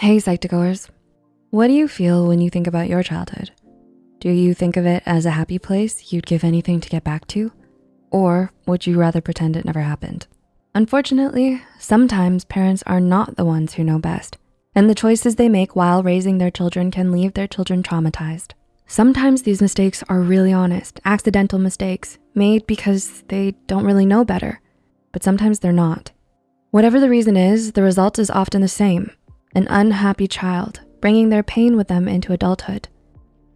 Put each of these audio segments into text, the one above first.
Hey Psych2Goers, what do you feel when you think about your childhood? Do you think of it as a happy place you'd give anything to get back to? Or would you rather pretend it never happened? Unfortunately, sometimes parents are not the ones who know best, and the choices they make while raising their children can leave their children traumatized. Sometimes these mistakes are really honest, accidental mistakes made because they don't really know better, but sometimes they're not. Whatever the reason is, the result is often the same, an unhappy child, bringing their pain with them into adulthood.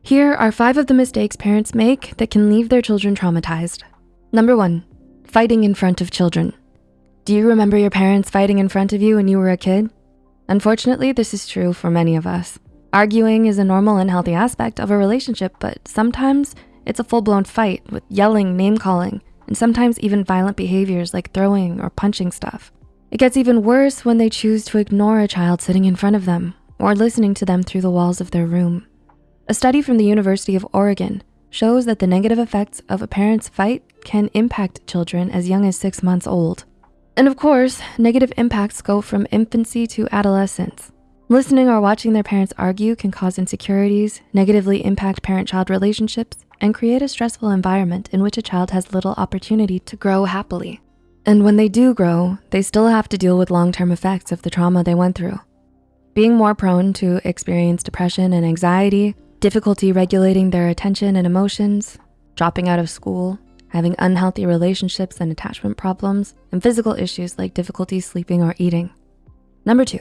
Here are five of the mistakes parents make that can leave their children traumatized. Number one, fighting in front of children. Do you remember your parents fighting in front of you when you were a kid? Unfortunately, this is true for many of us. Arguing is a normal and healthy aspect of a relationship, but sometimes it's a full-blown fight with yelling, name calling, and sometimes even violent behaviors like throwing or punching stuff. It gets even worse when they choose to ignore a child sitting in front of them or listening to them through the walls of their room. A study from the University of Oregon shows that the negative effects of a parent's fight can impact children as young as six months old. And of course, negative impacts go from infancy to adolescence. Listening or watching their parents argue can cause insecurities, negatively impact parent-child relationships, and create a stressful environment in which a child has little opportunity to grow happily. And when they do grow, they still have to deal with long-term effects of the trauma they went through. Being more prone to experience depression and anxiety, difficulty regulating their attention and emotions, dropping out of school, having unhealthy relationships and attachment problems, and physical issues like difficulty sleeping or eating. Number two,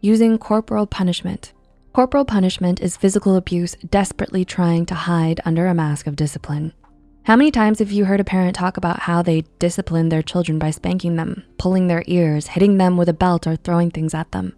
using corporal punishment. Corporal punishment is physical abuse desperately trying to hide under a mask of discipline. How many times have you heard a parent talk about how they discipline their children by spanking them, pulling their ears, hitting them with a belt, or throwing things at them?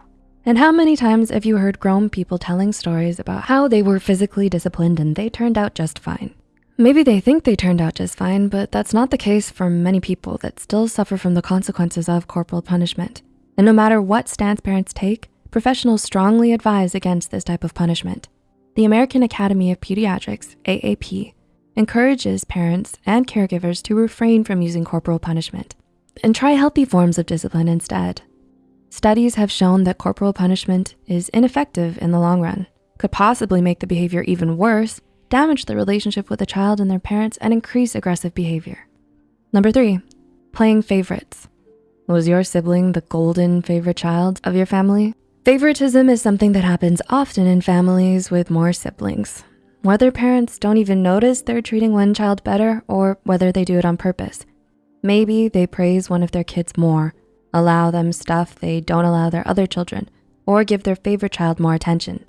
And how many times have you heard grown people telling stories about how they were physically disciplined and they turned out just fine? Maybe they think they turned out just fine, but that's not the case for many people that still suffer from the consequences of corporal punishment. And no matter what stance parents take, professionals strongly advise against this type of punishment. The American Academy of Pediatrics, AAP, encourages parents and caregivers to refrain from using corporal punishment and try healthy forms of discipline instead. Studies have shown that corporal punishment is ineffective in the long run, could possibly make the behavior even worse, damage the relationship with the child and their parents, and increase aggressive behavior. Number three, playing favorites. Was your sibling the golden favorite child of your family? Favoritism is something that happens often in families with more siblings. Whether parents don't even notice they're treating one child better or whether they do it on purpose. Maybe they praise one of their kids more, allow them stuff they don't allow their other children, or give their favorite child more attention.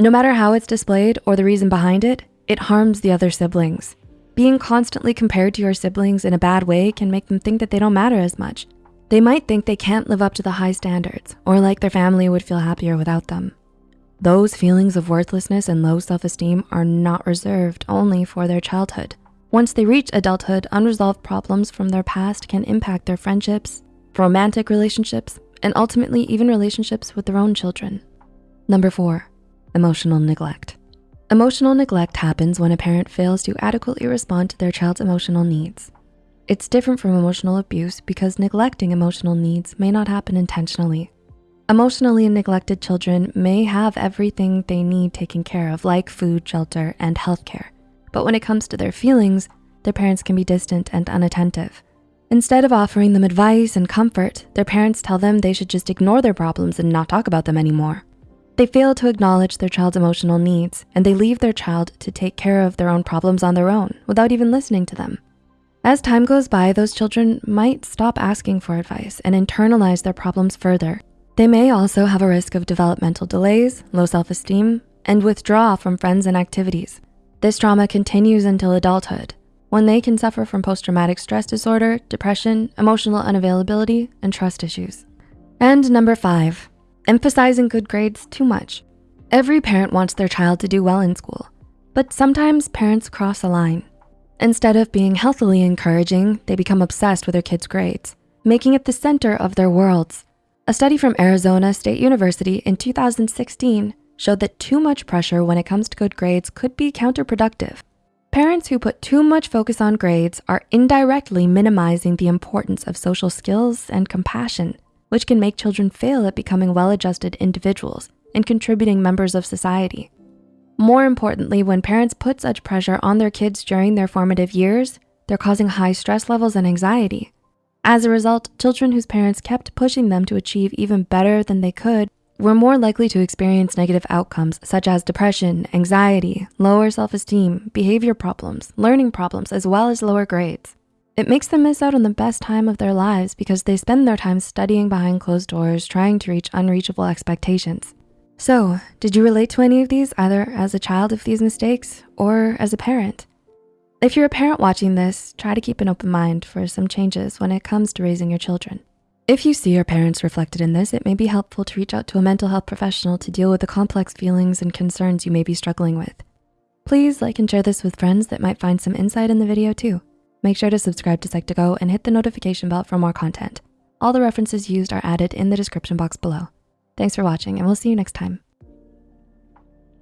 No matter how it's displayed or the reason behind it, it harms the other siblings. Being constantly compared to your siblings in a bad way can make them think that they don't matter as much. They might think they can't live up to the high standards or like their family would feel happier without them. Those feelings of worthlessness and low self-esteem are not reserved only for their childhood. Once they reach adulthood, unresolved problems from their past can impact their friendships, romantic relationships, and ultimately even relationships with their own children. Number four, emotional neglect. Emotional neglect happens when a parent fails to adequately respond to their child's emotional needs. It's different from emotional abuse because neglecting emotional needs may not happen intentionally. Emotionally neglected children may have everything they need taken care of like food, shelter, and healthcare. But when it comes to their feelings, their parents can be distant and unattentive. Instead of offering them advice and comfort, their parents tell them they should just ignore their problems and not talk about them anymore. They fail to acknowledge their child's emotional needs and they leave their child to take care of their own problems on their own without even listening to them. As time goes by, those children might stop asking for advice and internalize their problems further. They may also have a risk of developmental delays, low self-esteem, and withdraw from friends and activities. This trauma continues until adulthood, when they can suffer from post-traumatic stress disorder, depression, emotional unavailability, and trust issues. And number five, emphasizing good grades too much. Every parent wants their child to do well in school, but sometimes parents cross a line. Instead of being healthily encouraging, they become obsessed with their kids' grades, making it the center of their worlds. A study from Arizona State University in 2016 showed that too much pressure when it comes to good grades could be counterproductive. Parents who put too much focus on grades are indirectly minimizing the importance of social skills and compassion which can make children fail at becoming well-adjusted individuals and contributing members of society. More importantly, when parents put such pressure on their kids during their formative years, they're causing high stress levels and anxiety. As a result, children whose parents kept pushing them to achieve even better than they could were more likely to experience negative outcomes such as depression, anxiety, lower self-esteem, behavior problems, learning problems, as well as lower grades. It makes them miss out on the best time of their lives because they spend their time studying behind closed doors, trying to reach unreachable expectations. So, did you relate to any of these either as a child of these mistakes or as a parent? If you're a parent watching this, try to keep an open mind for some changes when it comes to raising your children. If you see your parents reflected in this, it may be helpful to reach out to a mental health professional to deal with the complex feelings and concerns you may be struggling with. Please like and share this with friends that might find some insight in the video too. Make sure to subscribe to Psych2Go and hit the notification bell for more content. All the references used are added in the description box below. Thanks for watching and we'll see you next time.